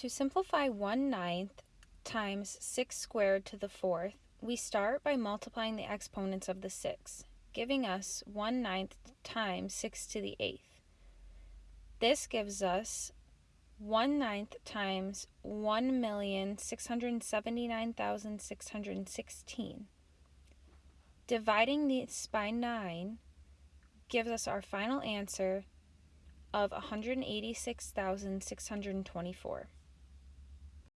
To simplify 1 ninth times 6 squared to the fourth, we start by multiplying the exponents of the 6, giving us 1 ninth times 6 to the eighth. This gives us 1 ninth times 1,679,616. Dividing this by 9 gives us our final answer of 186,624.